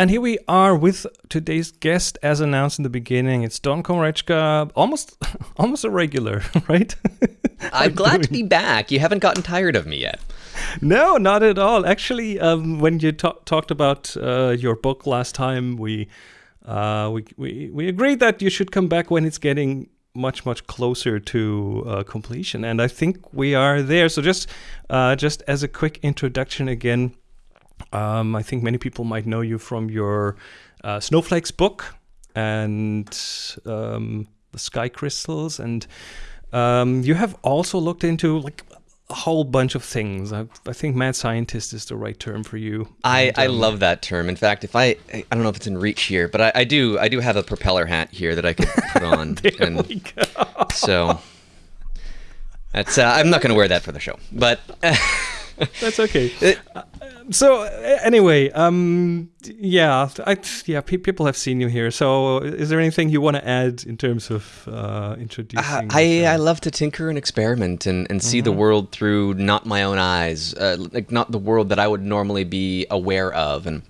And here we are with today's guest, as announced in the beginning. It's Don Komarechka, almost, almost a regular, right? I'm glad to be back. You haven't gotten tired of me yet. No, not at all. Actually, um, when you talk, talked about uh, your book last time, we, uh, we we we agreed that you should come back when it's getting much much closer to uh, completion, and I think we are there. So just uh, just as a quick introduction again. Um, I think many people might know you from your uh, Snowflakes book and um, the sky crystals, and um, you have also looked into like a whole bunch of things. I, I, think mad scientist is the right term for you. I, and, I um, love that term. In fact, if I I don't know if it's in reach here, but I, I do I do have a propeller hat here that I could put on. there and we go. So that's uh, I'm not going to wear that for the show, but. That's okay. Uh, so anyway, um, yeah, I, yeah, pe- people have seen you here. So, is there anything you want to add in terms of uh, introducing? Uh, I I love to tinker and experiment and, and see mm-hmm. the world through not my own eyes, uh, like not the world that I would normally be aware of, and.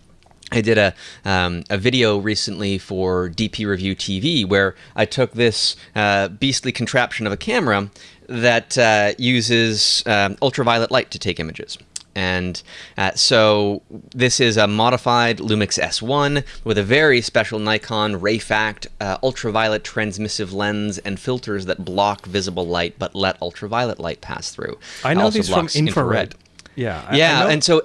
I did a, um, a video recently for DP Review TV where I took this uh, beastly contraption of a camera that uh, uses um, ultraviolet light to take images. And uh, so this is a modified Lumix S1 with a very special Nikon Rayfact uh, ultraviolet transmissive lens and filters that block visible light but let ultraviolet light pass through. I know these from infrared. infrared. Yeah. Yeah, and so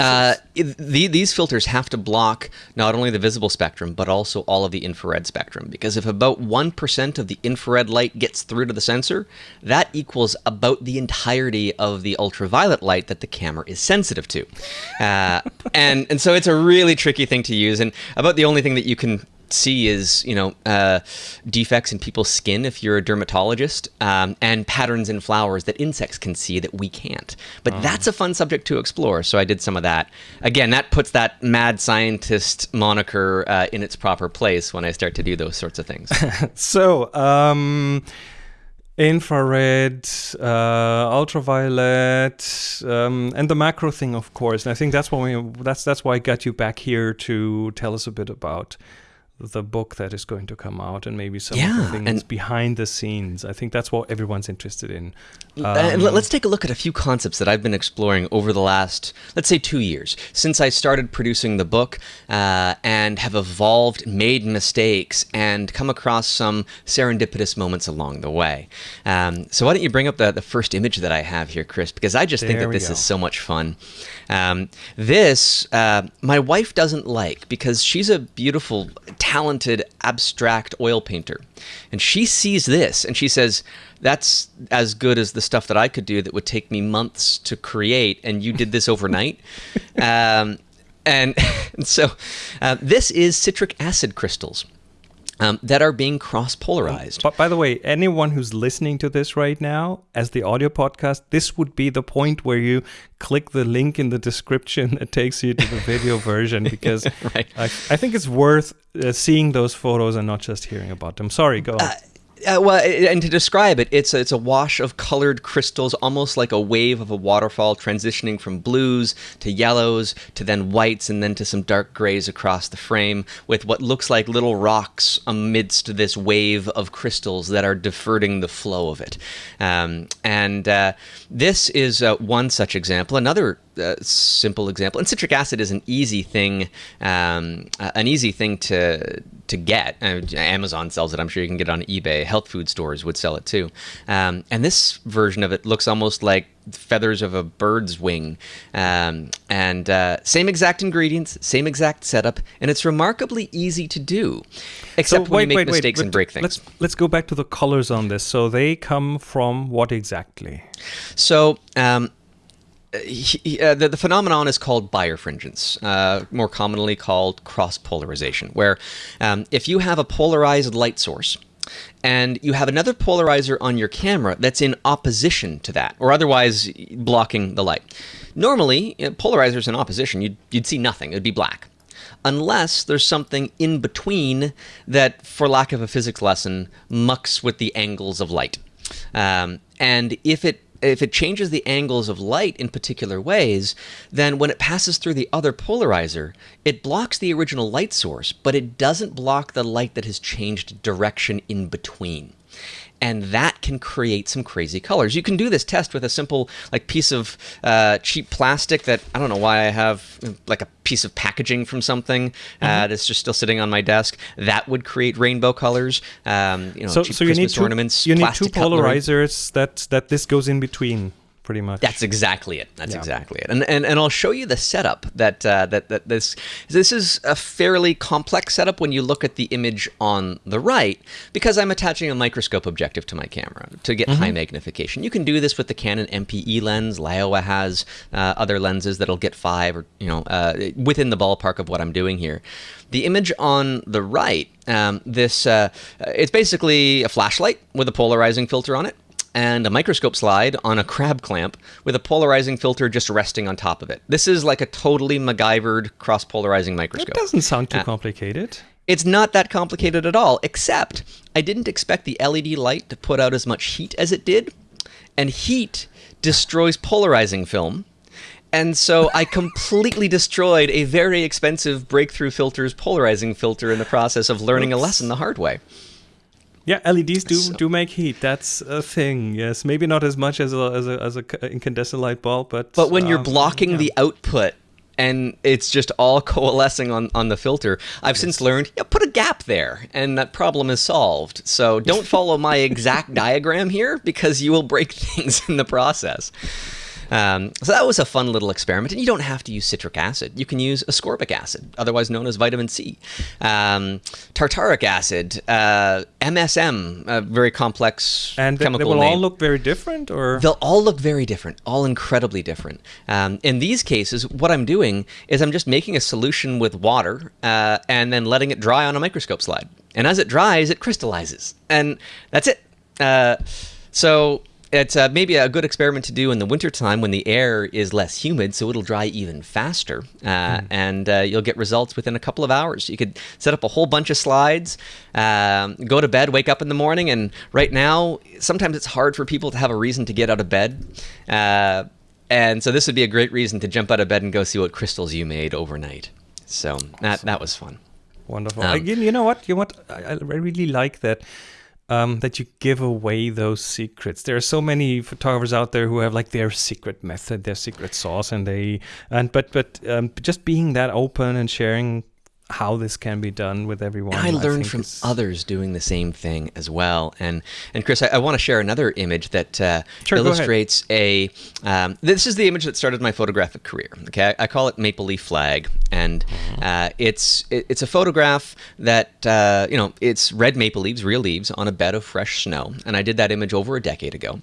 uh, the, these filters have to block not only the visible spectrum, but also all of the infrared spectrum. Because if about 1% of the infrared light gets through to the sensor, that equals about the entirety of the ultraviolet light that the camera is sensitive to. Uh, and, and so it's a really tricky thing to use, and about the only thing that you can see is you know uh, defects in people's skin if you're a dermatologist um, and patterns in flowers that insects can see that we can't but oh. that's a fun subject to explore so i did some of that again that puts that mad scientist moniker uh, in its proper place when i start to do those sorts of things so um infrared, uh, ultraviolet, um, and the macro thing, of course. And I think that's why we, that's that's why I got you back here to tell us a bit about the book that is going to come out and maybe some yeah, of the things behind the scenes. I think that's what everyone's interested in. Um, and let's take a look at a few concepts that I've been exploring over the last, let's say, two years since I started producing the book uh, and have evolved, made mistakes, and come across some serendipitous moments along the way. Um, so why don't you bring up the, the first image that I have here, Chris? Because I just there think that this go. is so much fun. Um, this, uh, my wife doesn't like because she's a beautiful, talented, abstract oil painter. And she sees this and she says, That's as good as the stuff that I could do that would take me months to create. And you did this overnight. um, and, and, so uh, this is citric acid crystals um, that are being cross polarized. But by the way, anyone who's listening to this right now as the audio podcast, this would be the point where you click the link in the description that takes you to the video version because right. I, I, think it's worth uh, seeing those photos and not just hearing about them. Sorry, go uh, uh, well, and to describe it, it's a, it's a wash of colored crystals, almost like a wave of a waterfall, transitioning from blues to yellows to then whites, and then to some dark grays across the frame, with what looks like little rocks amidst this wave of crystals that are diverting the flow of it. Um, and uh, this is uh, one such example. Another uh, simple example, and citric acid is an easy thing, um, uh, an easy thing to to get. Uh, Amazon sells it. I'm sure you can get it on eBay. Health food stores would sell it too. Um, and this version of it looks almost like feathers of a bird's wing. Um, and uh, same exact ingredients, same exact setup, and it's remarkably easy to do, except so, when you make wait, mistakes wait, and break things. Let's let's go back to the colors on this. So they come from what exactly? So. Um, he, uh, the, the, phenomenon is called birefringence, uh, more commonly called cross polarization, where um, if you have a polarized light source and you have another polarizer on your camera that's in opposition to that, or otherwise blocking the light. Normally, you know, polarizers in opposition, you'd, you'd see nothing, it'd be black. Unless there's something in between that, for lack of a physics lesson, mucks with the angles of light. Um, and if it if it changes the angles of light in particular ways, then when it passes through the other polarizer, it blocks the original light source, but it doesn't block the light that has changed direction in between and that can create some crazy colors. You can do this test with a simple like piece of uh, cheap plastic that I don't know why I have like a piece of packaging from something uh, mm-hmm. uh, that's just still sitting on my desk. That would create rainbow colors. Um, you know, so, so you need two, ornaments. You need two polarizers that that this goes in between pretty much. That's exactly it. That's yeah. exactly it. And, and and I'll show you the setup that uh, that that this this is a fairly complex setup when you look at the image on the right because I'm attaching a microscope objective to my camera to get mm-hmm. high magnification. You can do this with the Canon MPE lens. Laowa has uh, other lenses that'll get five or you know uh, within the ballpark of what I'm doing here. The image on the right, um, this uh, it's basically a flashlight with a polarizing filter on it and a microscope slide on a crab clamp with a polarizing filter just resting on top of it. This is like a totally MacGyvered cross polarizing microscope. It doesn't sound too uh, complicated. It's not that complicated at all, except I didn't expect the LED light to put out as much heat as it did. And heat destroys polarizing film. And so I completely destroyed a very expensive Breakthrough Filters polarizing filter in the process of learning Oops. a lesson the hard way. Yeah, LEDs do so. do make heat. That's a thing. Yes, maybe not as much as a as a, as a incandescent light bulb, but but when um, you're blocking yeah. the output and it's just all coalescing on, on the filter. I've yes. since learned, yeah, put a gap there, and that problem is solved. So don't follow my exact diagram here because you will break things in the process. Um, so that was a fun little experiment. And you don't have to use citric acid. You can use ascorbic acid, otherwise known as vitamin C, um, tartaric acid, uh, MSM, a very complex and chemical they will name. all look very different, or they'll all look very different, all incredibly different. Um, in these cases, what I'm doing is I'm just making a solution with water uh, and then letting it dry on a microscope slide. And as it dries, it crystallizes, and that's it. Uh, so it's uh, maybe a good experiment to do in the wintertime when the air is less humid, so it'll dry even faster, uh, mm. and uh, you'll get results within a couple of hours. You could set up a whole bunch of slides, um, go to bed, wake up in the morning, and right now, sometimes it's hard for people to have a reason to get out of bed. Uh, and so this would be a great reason to jump out of bed and go see what crystals you made overnight. So that, that was fun. Wonderful. Um, Again, you know what? You know what? I, I really like that um, that you give away those secrets. There are so many photographers out there who have like their secret method, their secret sauce, and they and but but um, just being that open and sharing how this can be done with everyone. I learned I from is... others doing the same thing as well. And and Chris, I, I want to share another image that uh, sure, illustrates a. Um, this is the image that started my photographic career. Okay, I, I call it Maple Leaf Flag, and uh, it's it, it's a photograph that uh, you know it's red maple leaves, real leaves, on a bed of fresh snow. And I did that image over a decade ago,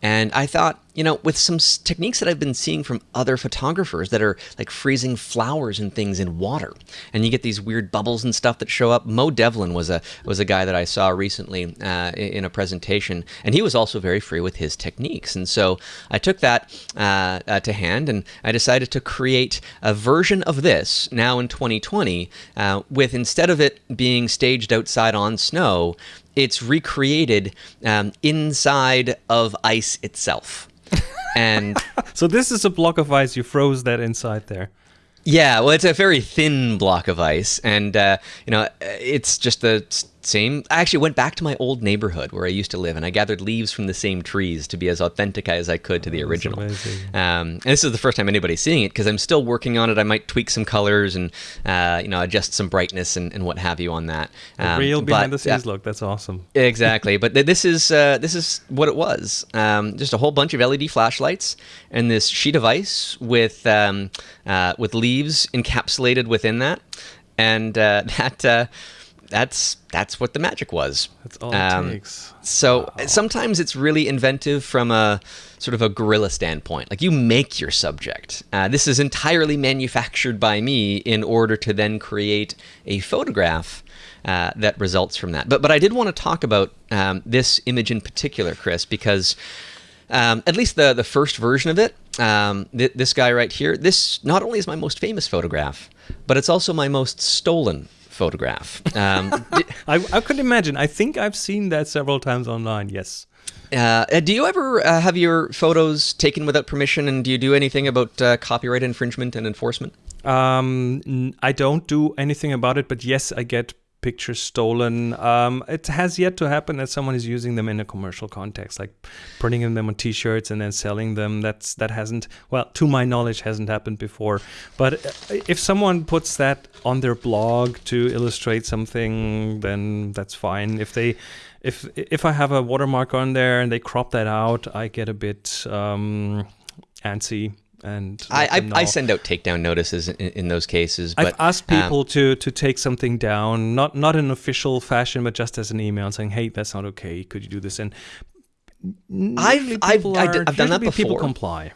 and I thought you know, with some techniques that I've been seeing from other photographers that are like freezing flowers and things in water, and you get these weird bubbles and stuff that show up. Mo Devlin was a was a guy that I saw recently uh, in a presentation, and he was also very free with his techniques. And so I took that uh, uh, to hand, and I decided to create a version of this now in 2020, uh, with instead of it being staged outside on snow, it's recreated um, inside of ice itself and so this is a block of ice. You froze that inside there. Yeah, well, it's a very thin block of ice, and uh, you know, it's just the same. I actually went back to my old neighborhood where I used to live, and I gathered leaves from the same trees to be as authentic as I could to the oh, original. Um, and this is the first time anybody's seeing it because I'm still working on it. I might tweak some colors and uh, you know adjust some brightness and, and, what have you on that. Um, real behind the scenes look. That's awesome. Exactly, but th- this is uh, this is what it was. Um, just a whole bunch of LED flashlights and this sheet of ice with um, uh, with leaves encapsulated within that, and uh, that uh, that's that's what the magic was. That's all um, it takes. So wow. sometimes it's really inventive from a sort of a guerrilla standpoint. Like you make your subject. Uh, this is entirely manufactured by me in order to then create a photograph uh, that results from that. But but I did want to talk about um, this image in particular, Chris, because. Um, at least the the first version of it, um, th- this guy right here. This not only is my most famous photograph, but it's also my most stolen photograph. Um, I, I could imagine. I think I've seen that several times online. Yes. Uh, uh, do you ever uh, have your photos taken without permission, and do you do anything about uh, copyright infringement and enforcement? Um, I don't do anything about it, but yes, I get pictures stolen. Um, it has yet to happen that someone is using them in a commercial context, like printing them on T-shirts and then selling them. That's that hasn't, well, to my knowledge, hasn't happened before. But uh, if someone puts that on their blog to illustrate something, then that's fine. If they if if I have a watermark on there and they crop that out, I get a bit um, antsy and I, I, I, send out takedown notices in, in those cases. But, I've asked um, people um, to to take something down, not not in official fashion, but just as an email saying, "Hey, that's not okay. Could you do this?" And I've I've, are, I've done that before. People comply.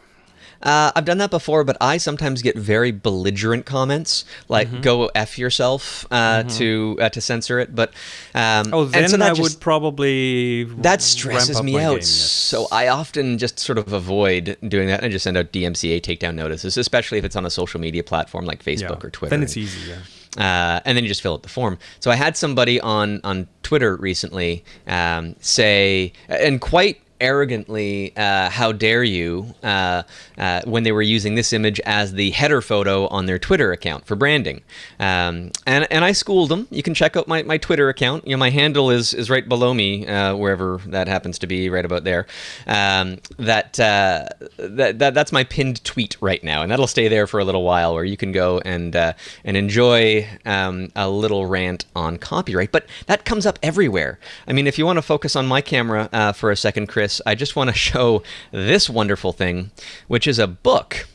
Uh, I've done that before, but I sometimes get very belligerent comments, like mm-hmm. "Go f yourself" uh, mm-hmm. to uh, to censor it. But um, oh, then so I just, would probably that stresses me out. Game, yes. So I often just sort of avoid doing that and just send out DMCA takedown notices, especially if it's on a social media platform like Facebook yeah. or Twitter. Then it's easy, yeah. Uh, and then you just fill out the form. So I had somebody on on Twitter recently um, say, and quite arrogantly, uh, "How dare you?" Uh, uh, when they were using this image as the header photo on their Twitter account for branding, um, and and I schooled them. You can check out my, my Twitter account. You know, my handle is is right below me, uh, wherever that happens to be, right about there. Um, that, uh, that that that's my pinned tweet right now, and that'll stay there for a little while, where you can go and uh, and enjoy um, a little rant on copyright. But that comes up everywhere. I mean, if you want to focus on my camera for a second, Chris. I just want to show this wonderful thing, which is a book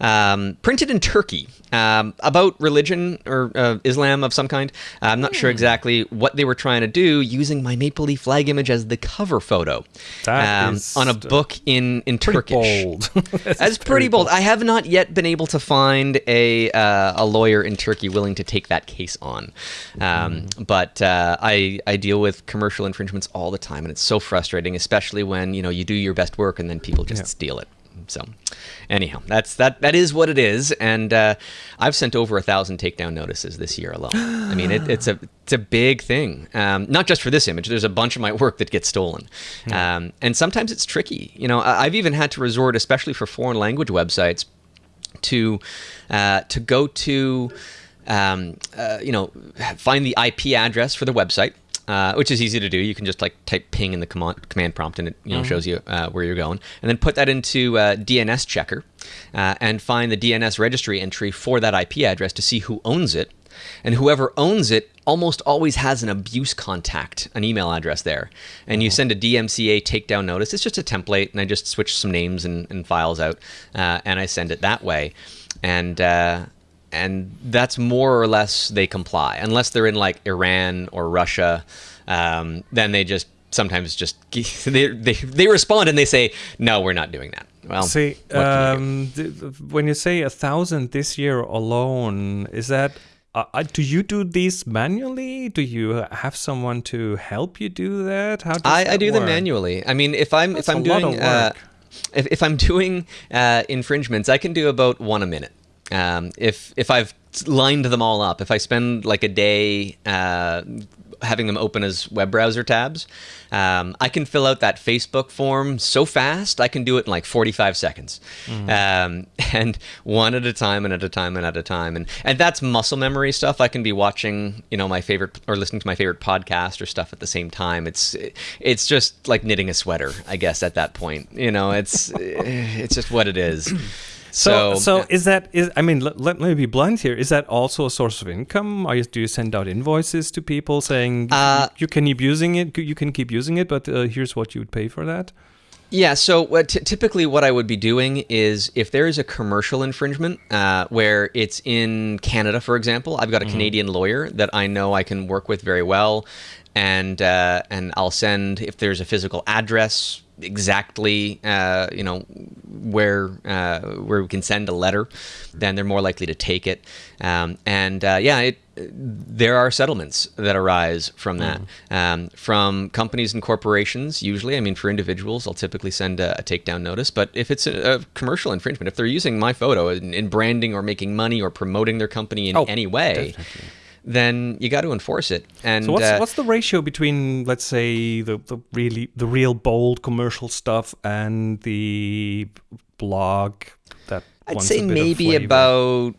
um, printed in Turkey um, about religion or uh, Islam of some kind. Uh, I'm not sure hmm. exactly what they were trying to do using my maple leaf flag image as the cover photo um, on a book in, in Turkish. Bold. That's pretty bold. bold. I have not yet been able to find a, uh, a lawyer in Turkey willing to take that case on. mm. But uh, I, I deal with commercial infringements all the time, and it's so frustrating, especially when you know you do your best work and then people just yeah. steal it. So, anyhow, that's that. That is what it is, and uh, I've sent over a thousand takedown notices this year alone. I mean, it, it's a it's a big thing. Um, not just for this image. There's a bunch of my work that gets stolen, um, and sometimes it's tricky. You know, I've even had to resort, especially for foreign language websites, to uh, to go to. Um, uh, you know, find the IP address for the website, uh, which is easy to do. You can just like type ping in the command, command prompt and it you know mm-hmm. shows you uh, where you're going, and then put that into uh, DNS checker uh, and find the DNS registry entry for that IP address to see who owns it, and whoever owns it almost always has an abuse contact, an email address there, and you mm-hmm. send a DMCA takedown notice. It's just a template, and I just switch some names and, and files out, uh, and I send it that way, and and that's more or less they comply, unless they're in like Iran or Russia. Um, then they just sometimes just they, they they respond and they say no, we're not doing that. Well, see, um, when you say a thousand this year alone, is that uh, uh, do you do these manually? Do you have someone to help you do that? How I, that I do work? them manually. I mean, if I'm That's if I'm doing uh, if, if I'm doing uh, infringements, I can do about one a minute. Um, if if I've lined them all up, if I spend like a day uh, having them open as web browser tabs, um, I can fill out that Facebook form so fast. I can do it in like 45 seconds, mm. um, and one at a time, and at a time, and at a time, and and that's muscle memory stuff. I can be watching, you know, my favorite or listening to my favorite podcast or stuff at the same time. It's it's just like knitting a sweater, I guess. At that point, you know, it's it's just what it is. So, so, so is that is I mean, let, let me be blunt here. Is that also a source of income? Are you, do you send out invoices to people saying uh, you, you, can keep using it, you can keep using it, but uh, here's what you would pay for that? Yeah, so what typically what I would be doing is if there is a commercial infringement uh, where it's in Canada, for example, I've got a mm-hmm. Canadian lawyer that I know I can work with very well, and uh, and I'll send if there's a physical address exactly uh, you know where uh, where we can send a letter, then they're more likely to take it. Um, and uh, yeah, it, there are settlements that arise from that, mm. um, from companies and corporations. Usually, I mean, for individuals, I'll typically send a, a takedown notice. But if it's a, a, commercial infringement, if they're using my photo in, in, branding or making money or promoting their company in oh, any way. Definitely then you got to enforce it. And So what's uh, what's the ratio between let's say the, the really the real bold commercial stuff and the blog that I'd say maybe about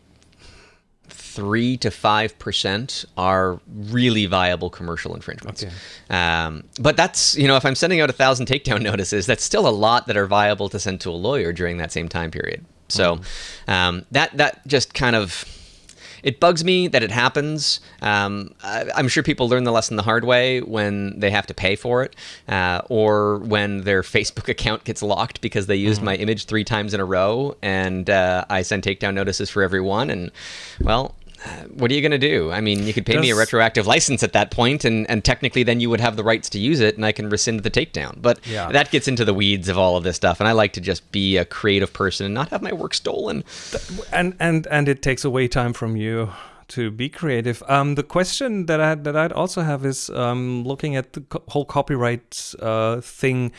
three to five percent are really viable commercial infringements. Okay. Um, but that's you know if I'm sending out a thousand takedown notices, that's still a lot that are viable to send to a lawyer during that same time period. So Mm-hmm. um, that that just kind of it bugs me that it happens. Um, I, I'm sure people learn the lesson the hard way when they have to pay for it, uh, or when their Facebook account gets locked because they used my image three times in a row, and uh, I send takedown notices for every one. And well, what are you going to do? I mean, you could pay me a retroactive license at that point, and, and technically then you would have the rights to use it, and I can rescind the takedown. But Yeah. that gets into the weeds of all of this stuff, and I like to just be a creative person and not have my work stolen. and and and it takes away time from you to be creative. Um, the question that I that I'd also have is um, looking at the co- whole copyright uh, thing.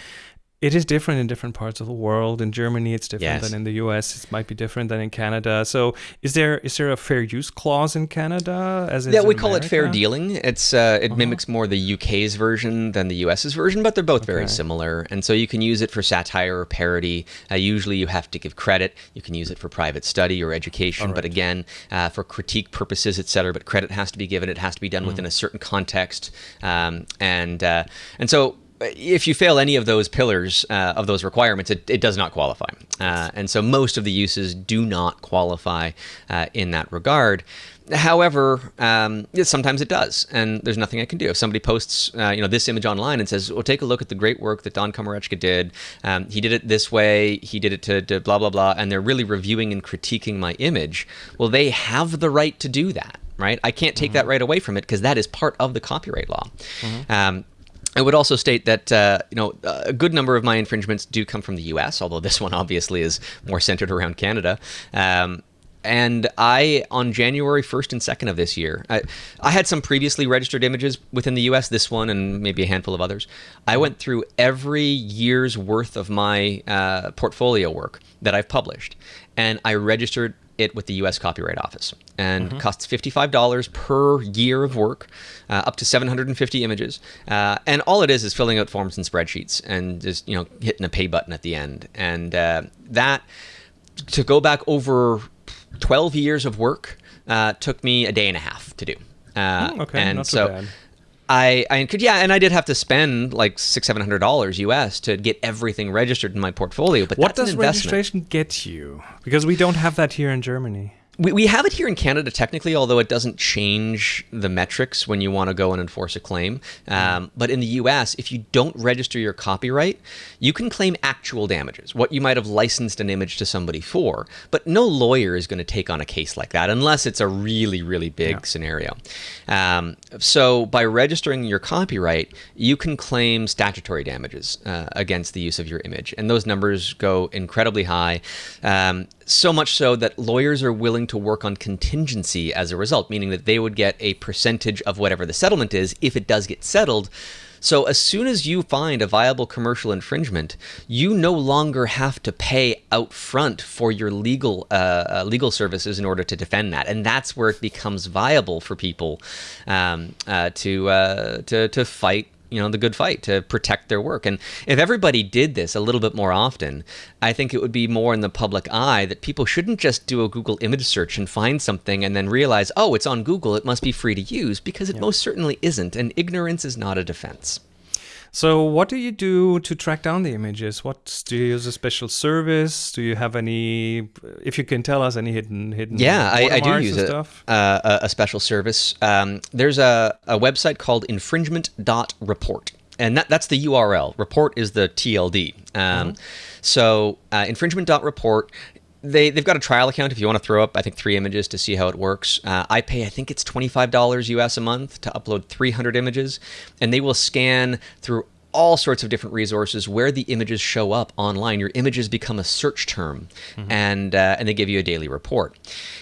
It is different in different parts of the world. In Germany, it's different Yes. than in the U.S. It might be different than in Canada. So, is there is there a fair use clause in Canada? As Yeah, we call it fair dealing. It's uh, it mimics more the UK's version than the US's version, but they're both very similar. And so you can use it for satire or parody. Uh, usually, you have to give credit. You can use it for private study or education, but again, uh, for critique purposes, etc. But credit has to be given. It has to be done within a certain context. Um, and uh, and so if you fail any of those pillars uh, of those requirements, it, it does not qualify. Uh, and so most of the uses do not qualify uh, in that regard. However, um, sometimes it does, and there's nothing I can do. If somebody posts, uh, you know, this image online and says, "Well, take a look at the great work that Don Komarechka did. Um, he did it this way. He did it to, to blah blah blah," and they're really reviewing and critiquing my image. Well, they have the right to do that, right? I can't take that right away from it because that is part of the copyright law. Um, I would also state that uh, you know a good number of my infringements do come from the U.S., although this one obviously is more centered around Canada. Um, and I, on January 1st and 2nd of this year, I, I had some previously registered images within the US, this one and maybe a handful of others. I went through every year's worth of my uh, portfolio work that I've published, and I registered it with the U.S. Copyright Office, and costs fifty-five dollars per year of work, uh, up to seven hundred and fifty images, uh, and all it is is filling out forms and spreadsheets, and just you know hitting a pay button at the end, and uh, that to go back over twelve years of work uh, took me a day and a half to do. Uh, Hmm, okay, and so. bad. I, I could yeah, and I did have to spend like six seven hundred dollars US to get everything registered in my portfolio. But What that's does an investment. registration get you? Because we don't have that here in Germany. We, we have it here in Canada technically, although it doesn't change the metrics when you want to go and enforce a claim. Um, but in the US, if you don't register your copyright, you can claim actual damages, what you might have licensed an image to somebody for. But no lawyer is going to take on a case like that unless it's a really, really big Yeah. scenario. Um, so by registering your copyright, you can claim statutory damages uh, against the use of your image. And those numbers go incredibly high. Um, so much so that lawyers are willing to work on contingency as a result, meaning that they would get a percentage of whatever the settlement is if it does get settled. So as soon as you find a viable commercial infringement, you no longer have to pay out front for your legal uh, uh, legal services in order to defend that, and that's where it becomes viable for people um, uh, to uh, to to fight you know the good fight to protect their work. And if everybody did this a little bit more often i think it would be more in the public eye that people shouldn't just do a google image search and find something and then realize oh it's on google it must be free to use because it most certainly isn't and ignorance is not a defense So, what do you do to track down the images? What do you use a special service? Do you have any? If you can tell us any hidden hidden. Yeah, I, I do use a, uh, a, a special service. Um, there's a, a website called infringement.report. And that, that's the URL. Report is the TLD. Um, So uh, infringement.report, they, they've got a trial account if you want to throw up, I think, three images to see how it works. Uh, I pay, I think it's $25 US a month to upload 300 images. And they will scan through all sorts of different resources where the images show up online. Your images become a search term, mm-hmm. and uh, and they give you a daily report.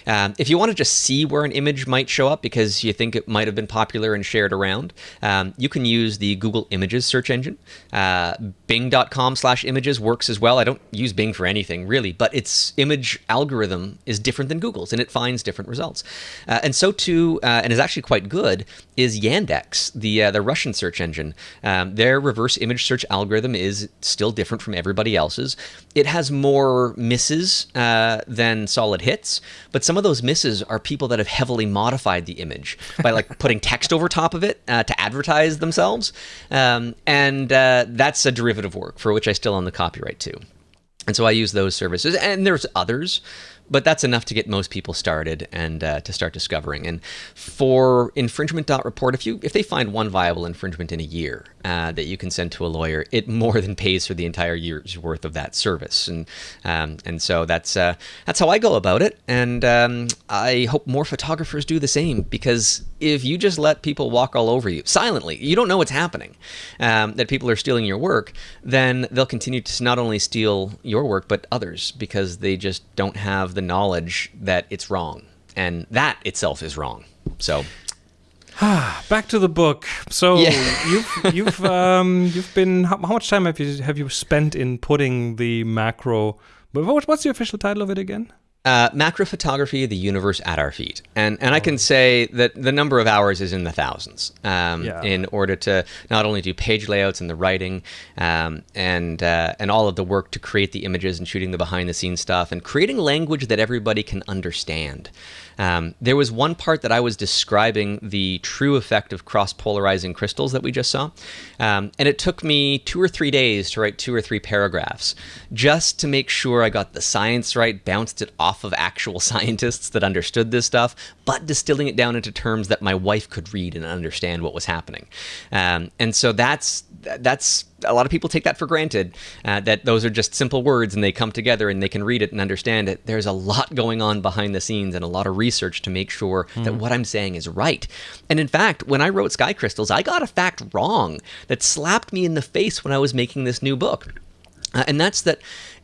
Um, if you want to just see where an image might show up because you think it might have been popular and shared around, um, you can use the Google Images search engine. Uh, Bing.com/images works as well. I don't use Bing for anything really, but its image algorithm is different than Google's, and it finds different results. Uh, and so too, uh, and is actually quite good, is Yandex, the uh, the Russian search engine. Um, their reverse image search algorithm is still different from everybody else's. It has more misses uh, than solid hits, but some of those misses are people that have heavily modified the image by like putting text over top of it uh, to advertise themselves, um, and uh, that's a derivative work for which I still own the copyright to. And so I use those services, and there's others but that's enough to get most people started and uh, to start discovering. And for infringement.report, if you if they find one viable infringement in a year uh, that you can send to a lawyer, it more than pays for the entire year's worth of that service. And um, and so that's uh, that's how I go about it. And um, I hope more photographers do the same because if you just let people walk all over you silently, you don't know what's happening, um, that people are stealing your work, then they'll continue to not only steal your work but others because they just don't have the knowledge that it's wrong, and that itself is wrong. So. Back to the book. So yeah. you've you've um, you've been how, how, much time have you have you spent in putting the macro? What's the official title of it again? Uh, macro photography, the universe at our feet, and and I can say that the number of hours is in the thousands. Um, yeah. In order to not only do page layouts and the writing, um, and uh, and all of the work to create the images and shooting the behind the scenes stuff, and creating language that everybody can understand. Um, there was one part that I was describing the true effect of cross-polarizing crystals that we just saw, um, and it took me two or three days to write two or three paragraphs just to make sure I got the science right, bounced it off of actual scientists that understood this stuff, but distilling it down into terms that my wife could read and understand what was happening. Um, and so that's that's a lot of people take that for granted uh, that those are just simple words and they come together and they can read it and understand it. There's a lot going on behind the scenes and a lot of research to make sure mm. that hmm. what I'm saying is right. And in fact, when I wrote Sky Crystals, I got a fact wrong that slapped me in the face when I was making this new book. Uh, and that's that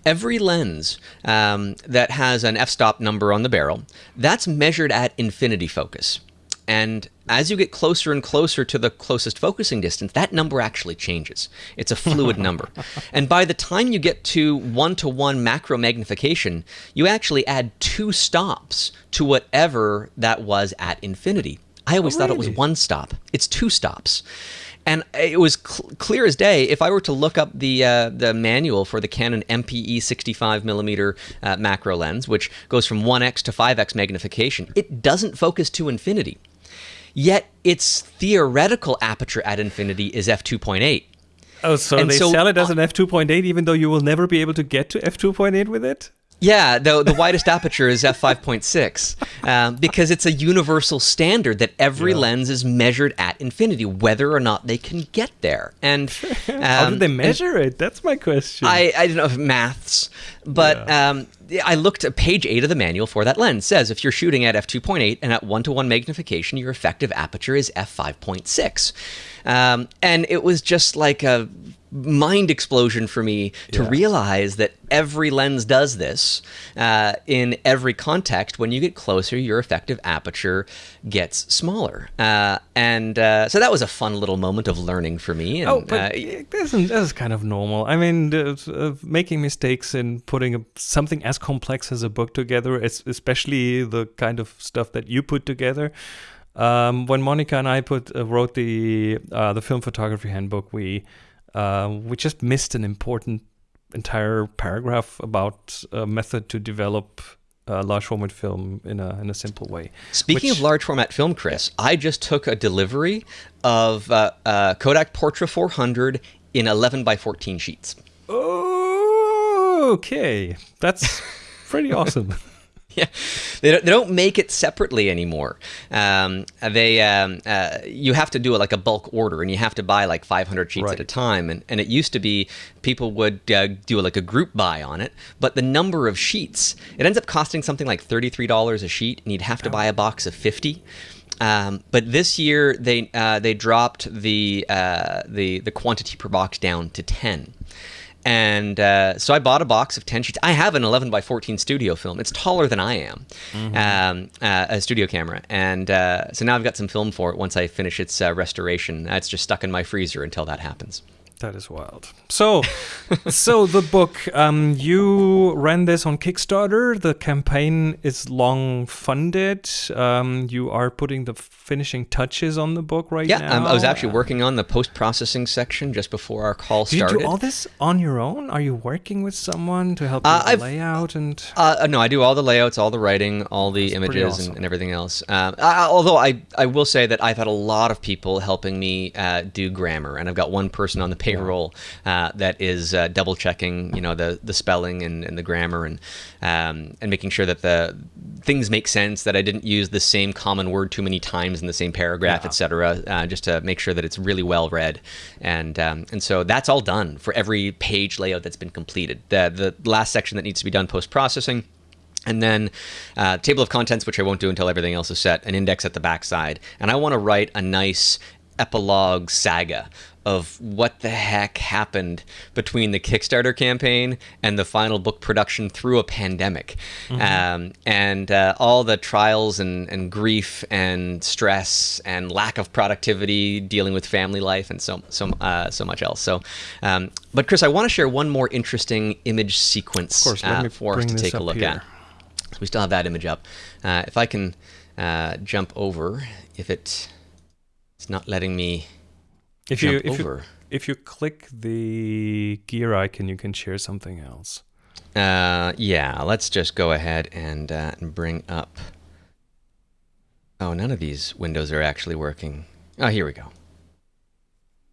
every lens um, that has an f-stop number on the barrel, that's measured at infinity focus. And as you get closer and closer to the closest focusing distance, that number actually changes. It's a fluid number. And by the time you get to one to one macro magnification, you actually add two stops to whatever that was at infinity. I always oh, thought it was one stop. It's two stops. And it was cl- clear as day. If I were to look up the uh, the manual for the Canon MPE 65 millimeter uh, macro lens, which goes from 1x to 5x magnification, it doesn't focus to infinity. Yet its theoretical aperture at infinity is f2.8. Oh, so and they so, sell it as an f2.8 even though you will never be able to get to f2.8 with it? Yeah, the, the widest aperture is f5.6 um, because it's a universal standard that every yeah. lens is measured at infinity, whether or not they can get there. And um, how do they measure it? That's my question. I, I don't know maths, but yeah. um, I looked at page eight of the manual for that lens. Says if you're shooting at f2.8 and at one to one magnification, your effective aperture is f5.6, um, and it was just like a mind explosion for me to yeah. realize that every lens does this uh, in every context. When you get closer, your effective aperture gets smaller, uh, and uh, so that was a fun little moment of learning for me. And, oh, but uh, this, is, kind of normal. I mean, making mistakes in putting a, something as complex as a book together, especially the kind of stuff that you put together. Um, when Monika and I put uh, wrote the uh, the film photography handbook, we uh, we just missed an important entire paragraph about a method to develop a large format film in a in a simple way. Speaking which, of large format film, Chris. I just took a delivery of uh, uh, Kodak Portra 400 in 11 by 14 sheets. Okay, that's pretty awesome. yeah, they don't, they don't make it separately anymore. Um, they um, uh, you have to do it like a bulk order, and you have to buy like 500 sheets right. at a time. And, and it used to be people would uh, do like a group buy on it, but the number of sheets it ends up costing something like $33 a sheet, and you'd have to buy a box of 50. Um, but this year they uh, they dropped the uh, the the quantity per box down to ten. And uh, so I bought a box of 10 sheets. I have an 11 by 14 studio film. It's taller than I am, mm-hmm. um, uh, a studio camera. And uh, so now I've got some film for it once I finish its uh, restoration. It's just stuck in my freezer until that happens. That is wild. So, so the book, um, you ran this on Kickstarter. The campaign is long funded. Um, you are putting the finishing touches on the book right yeah, now. Yeah, I was actually working on the post processing section just before our call Did started. you do all this on your own? Are you working with someone to help uh, you layout and? Uh, no, I do all the layouts, all the writing, all the That's images, awesome. and, and, everything else. Um, I, although I, I will say that I've had a lot of people helping me uh, do grammar, and I've got one person on the page payroll uh, that is uh, double checking, you know, the the spelling and, and the grammar and um, and making sure that the things make sense. That I didn't use the same common word too many times in the same paragraph, yeah. etc. Uh, just to make sure that it's really well read. And um, and so that's all done for every page layout that's been completed. The the last section that needs to be done post processing. And then uh, table of contents, which I won't do until everything else is set, an index at the backside. And I want to write a nice epilogue saga of what the heck happened between the Kickstarter campaign and the final book production through a pandemic. Mm-hmm. Um, and uh, all the trials and, and grief and stress and lack of productivity dealing with family life and so, so, uh, so much else. So, um, but Chris, I want to share one more interesting image sequence course, uh, for us to take a look here. at. So we still have that image up. Uh, if I can uh, jump over, if it, it's not letting me if you if over. you if you click the gear icon, you can share something else. Uh, yeah, let's just go ahead and uh, and bring up. Oh, none of these windows are actually working. Oh, here we go.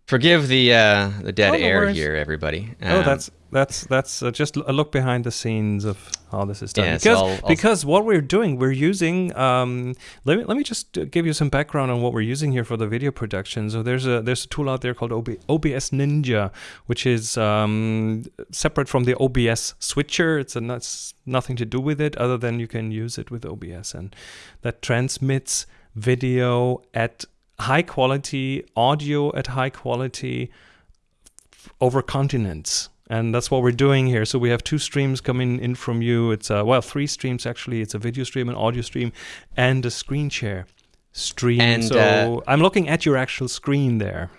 Forgive the uh, the dead oh, no air worries. here, everybody. Um, oh, that's that's that's uh, just a look behind the scenes of how this is done. Yeah, because so I'll, I'll because what we're doing, we're using. Um, let me let me just give you some background on what we're using here for the video production. So there's a there's a tool out there called OB, OBS Ninja, which is um, separate from the OBS switcher. It's a it's nothing to do with it other than you can use it with OBS, and that transmits video at high quality, audio at high quality over continents and that's what we're doing here. So we have two streams coming in from you. It's uh, well, three streams actually. It's a video stream, an audio stream, and a screen share stream. And, so uh, I'm looking at your actual screen there.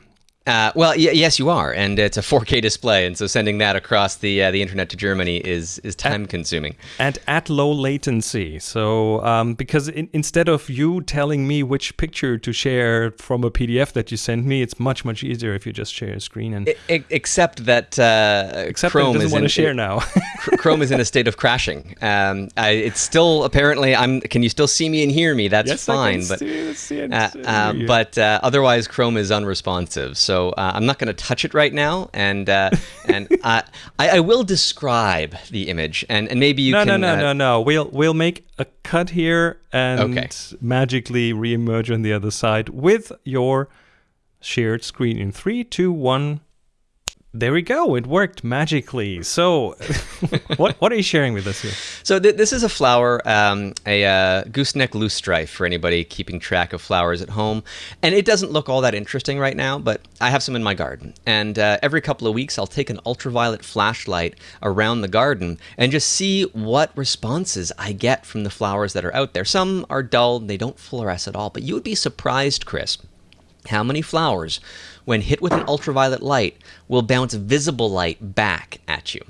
Uh, well, y- yes, you are, and it's a 4K display, and so sending that across the uh, the internet to Germany is is time consuming and at low latency. So, um, because in, instead of you telling me which picture to share from a PDF that you sent me, it's much much easier if you just share a screen and except that uh, except Chrome doesn't want to share now. Chrome is in a state of crashing. Um, I, it's still apparently. I'm. Can you still see me and hear me? That's yes, fine, but see, see uh, uh, but uh, otherwise Chrome is unresponsive. So so uh, I'm not going to touch it right now, and uh, and I, I will describe the image, and, and maybe you no, can. No, no, no, no, no. We'll we'll make a cut here and okay. magically reemerge on the other side with your shared screen in three, two, one. There we go. It worked magically. So, what what are you sharing with us here? So th- this is a flower, um, a uh, gooseneck loosestrife for anybody keeping track of flowers at home, and it doesn't look all that interesting right now. But I have some in my garden, and uh, every couple of weeks I'll take an ultraviolet flashlight around the garden and just see what responses I get from the flowers that are out there. Some are dull; they don't fluoresce at all. But you would be surprised, Chris, how many flowers when hit with an ultraviolet light, will bounce visible light back at you.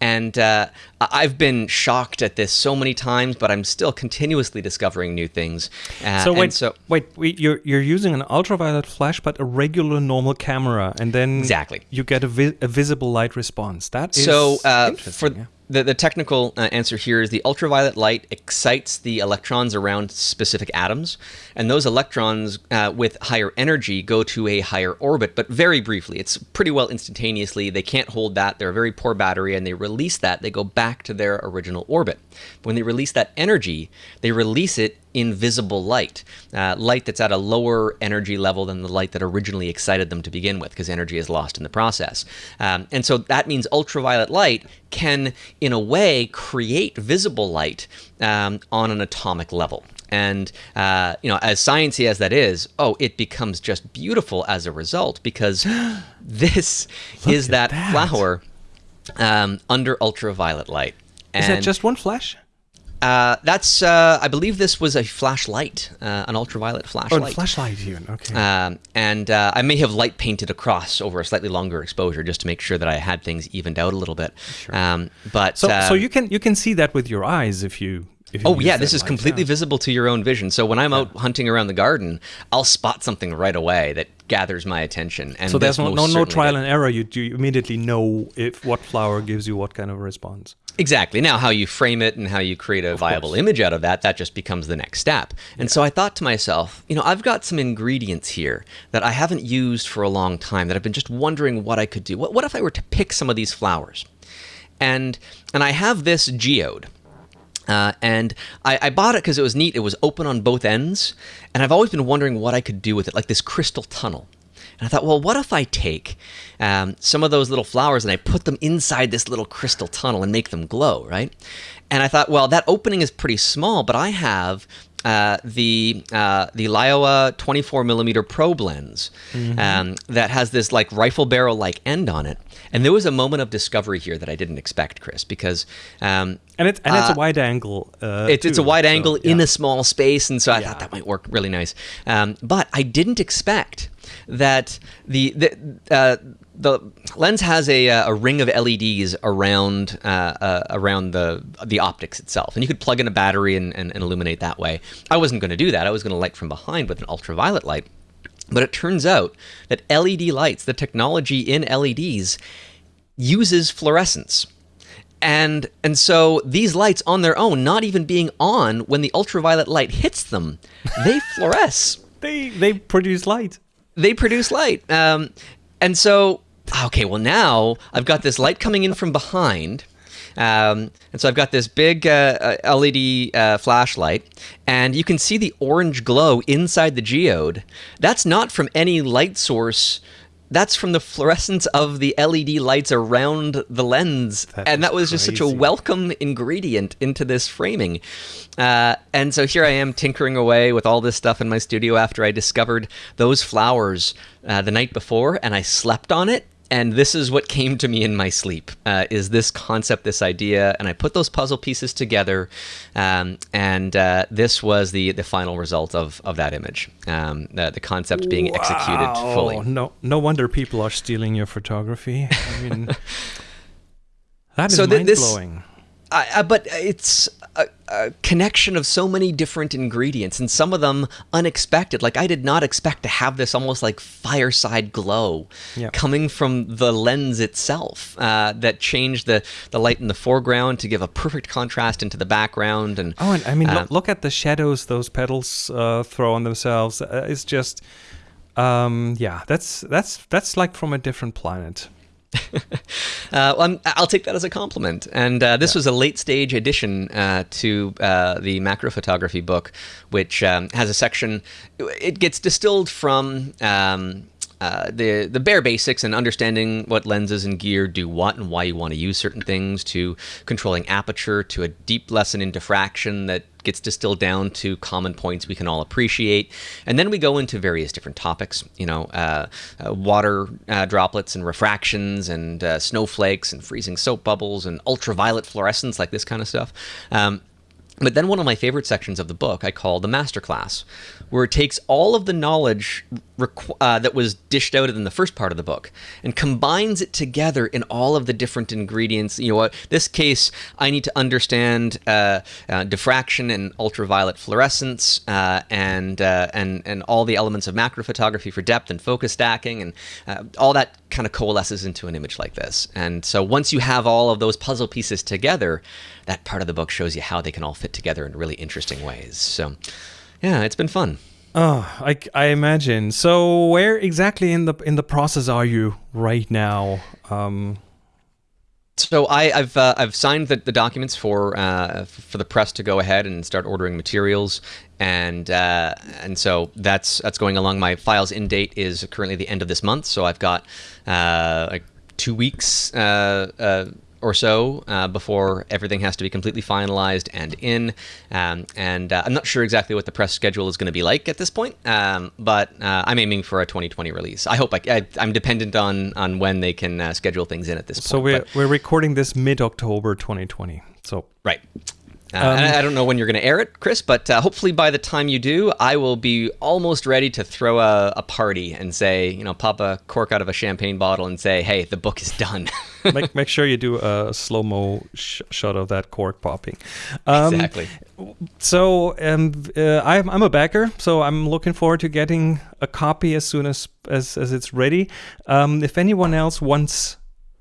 And uh, I've been shocked at this so many times, but I'm still continuously discovering new things. Uh, so wait, so wait, wait, you're you're using an ultraviolet flash, but a regular normal camera, and then exactly you get a, vi- a visible light response. That is so uh, for. Yeah the, the technical uh, answer here is the ultraviolet light excites the electrons around specific atoms, and those electrons uh, with higher energy go to a higher orbit, but very briefly. It's pretty well instantaneously. They can't hold that. They're a very poor battery, and they release that. They go back to their original orbit. When they release that energy, they release it invisible light, uh, light that's at a lower energy level than the light that originally excited them to begin with, because energy is lost in the process. Um, and so that means ultraviolet light can, in a way, create visible light um, on an atomic level. And uh, you know, as sciencey as that is, oh, it becomes just beautiful as a result because this is that, that. flower um, under ultraviolet light. Is that just one flash? Uh, that's, uh, I believe this was a flashlight, uh, an ultraviolet flashlight. Oh, a flashlight even. Okay. Um, and uh, I may have light painted across over a slightly longer exposure just to make sure that I had things evened out a little bit. Sure. Um, but so, so you can you can see that with your eyes if you. Oh yeah, this is completely yeah. visible to your own vision. So when I'm out hunting around the garden, I'll spot something right away that gathers my attention. And So there's no no, no trial did. and error. You, you immediately know if what flower gives you what kind of response. Exactly. Now, how you frame it and how you create a viable image out of that, that just becomes the next step. And so I thought to myself, you know, I've got some ingredients here that I haven't used for a long time that I've been just wondering what I could do. What, what if I were to pick some of these flowers? And and I have this geode. Uh, and I, I bought it because it was neat. It was open on both ends, and I've always been wondering what I could do with it, like this crystal tunnel. And I thought, well, what if I take um, some of those little flowers and I put them inside this little crystal tunnel and make them glow, right? And I thought, well, that opening is pretty small, but I have uh, the uh, the Laowa 24 millimeter probe lens um, that has this like rifle barrel like end on it. And there was a moment of discovery here that I didn't expect, Chris, because um, And it's and it's Uh, a wide angle. Uh, it's, it's a wide so, angle yeah. in a small space, and so I Yeah. thought that might work really nice. Um, but I didn't expect that the the uh, the lens has a, uh, a ring of LEDs around uh, uh, around the the optics itself, and you could plug in a battery and, and, and illuminate that way. I wasn't going to do that. I was going to light from behind with an ultraviolet light. But it turns out that LED lights, the technology in LEDs, uses fluorescence. And and so these lights on their own, not even being on when the ultraviolet light hits them, they fluoresce. They they produce light. They produce light. Um, and so okay, well now I've got this light coming in from behind. Um, and so I've got this big uh, uh, LED uh, flashlight, and you can see the orange glow inside the geode. That's not from any light source. That's from the fluorescence of the LED lights around the lens, That and that was just such a welcome ingredient into this framing. Uh, and so here I am tinkering away with all this stuff in my studio after I discovered those flowers uh, the night before, and I slept on it. And this is what came to me in my sleep: uh, is this concept, this idea, and I put those puzzle pieces together, um, and uh, this was the the final result of of that image. Um, the, the concept being executed Wow. fully. No no wonder people are stealing your photography. I mean, that is So thi- mind-blowing I, I, but it's a, a connection of so many different ingredients, and some of them unexpected. Like I did not expect to have this almost like fireside glow Yeah. coming from the lens itself uh, that changed the the light in the foreground to give a perfect contrast into the background. And Oh, and I mean, uh, look, look at the shadows those petals uh, throw on themselves. Uh, it's just, um, yeah, that's that's that's like from a different planet. Uh, well, I'm, I'll take that as a compliment. And uh, this was a late stage addition uh, to uh, the macro photography book, which um, has a section. It gets distilled from. Um, uh, the the bare basics and understanding what lenses and gear do what and why you want to use certain things to controlling aperture to a deep lesson in diffraction that gets distilled down to common points we can all appreciate. And then we go into various different topics you know uh, uh, water uh, droplets and refractions and uh, snowflakes and freezing soap bubbles and ultraviolet fluorescence like this kind of stuff. Um, but then one of my favorite sections of the book I call the masterclass, where it takes all of the knowledge uh, that was dished out in the first part of the book and combines it together in all of the different ingredients. You know, what this case, I need to understand uh, uh, diffraction and ultraviolet fluorescence, uh, and uh, and and all the elements of macro photography for depth and focus stacking, and all that kind of coalesces into an image like this. And so once you have all of those puzzle pieces together, that part of the book shows you how they can all fit together in really interesting ways. So, yeah, it's been fun. Oh, I, I imagine. So, where exactly in the in the process are you right now? Um, So I, I've uh, I've signed the, the documents for uh, for the press to go ahead and start ordering materials, and uh, and so that's that's going along. My files in date is currently the end of this month, so I've got uh, like two weeks uh, uh, or so uh, before everything has to be completely finalized and in. Um, and uh, I'm not sure exactly what the press schedule is going to be like at this point, um, but uh, I'm aiming for a 2020 release. I hope I, I, am dependent on on when they can uh, schedule things in at this point. So we're, we're recording this mid October 2020. So right. Uh, um, I don't know when you're going to air it, Chris, but uh, hopefully by the time you do, I will be almost ready to throw a, a, party and say, you know, pop a cork out of a champagne bottle and say, hey, the book is done. make, make sure you do a slow mo sh- shot of that cork popping. Um, exactly. So um, uh, I'm, I'm a backer, so I'm looking forward to getting a copy as soon as as, as it's ready. Um, if anyone else wants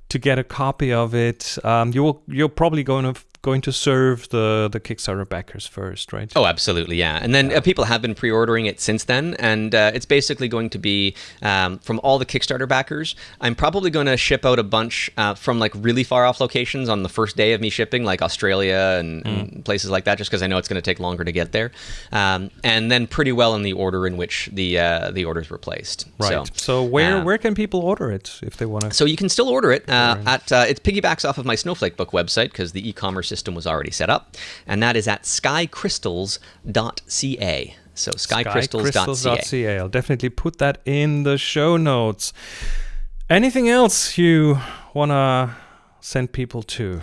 to get a copy of it, um, you will you're probably going to going to serve the the Kickstarter backers first, right? Oh, absolutely, yeah. And then uh, people have been pre-ordering it since then, and uh, it's basically going to be um, from all the Kickstarter backers. I'm probably going to ship out a bunch uh, from like really far off locations on the first day of me shipping, like Australia and, mm. and places like that, just because I know it's going to take longer to get there. Um, and then pretty well in the order in which the uh, the orders were placed. Right. So, so where uh, where can people order it if they want to? So you can still order it uh, at it piggybacks off of my Snowflake book website because the e-commerce system was already set up, and that is at skycrystals.ca. So skycrystals.ca. skycrystals.ca. I'll definitely put that in the show notes. Anything else you want to send people to?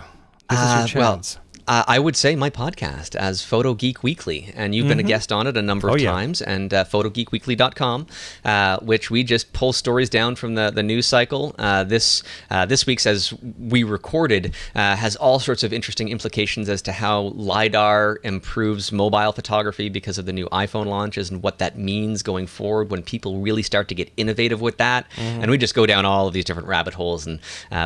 This uh, is your uh, chance. Well, uh, I would say my podcast as Photo Geek Weekly, and you've mm-hmm. been a mm-hmm. guest on it a number of oh, yeah. times, and uh, photogeekweekly.com, uh, which we just pull stories down from the, the news cycle. Uh, this uh, this week's, as we recorded, uh, has all sorts of interesting implications as to how LiDAR improves mobile photography because of the new iPhone launches and what that means going forward when people really start to get innovative with that. Mm-hmm. And we just go down all of these different rabbit holes, and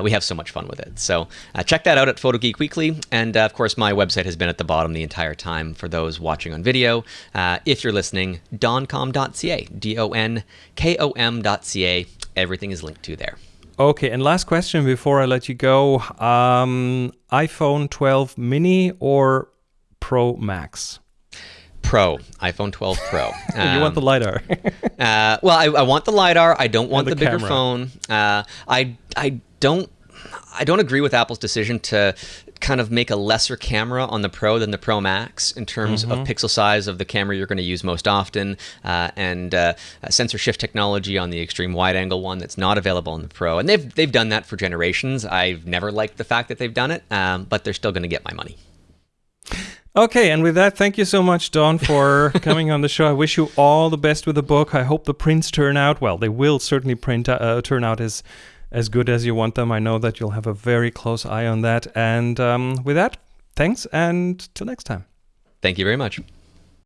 we have so much fun with it. So check that out at Photo Geek Weekly, and of course, course, my website has been at the bottom the entire time for those watching on video. Uh, if you're listening, donkom.ca, D O N K O M.ca. Everything is linked to there. Okay, and last question before I let you go um, iPhone 12 mini or Pro Max? Pro, iPhone 12 Pro. Um, you want the LiDAR. uh, well, I, I, want the LiDAR. I don't want the, the, bigger camera. phone. Uh, I, I don't I don't agree with Apple's decision to kind of make a lesser camera on the Pro than the Pro Max in terms mm-hmm. of pixel size of the camera you're going to use most often, uh, and uh, sensor shift technology on the extreme wide angle one that's not available on the Pro. And they've they've done that for generations. I've never liked the fact that they've done it, um, but they're still going to get my money. Okay, and with that, thank you so much, Don, for coming on the show. I wish you all the best with the book. I hope the prints turn out well. They will certainly print uh, turn out as as good as you want them. I know that you'll have a very close eye on that. And um, with that, thanks, and till next time. Thank you very much.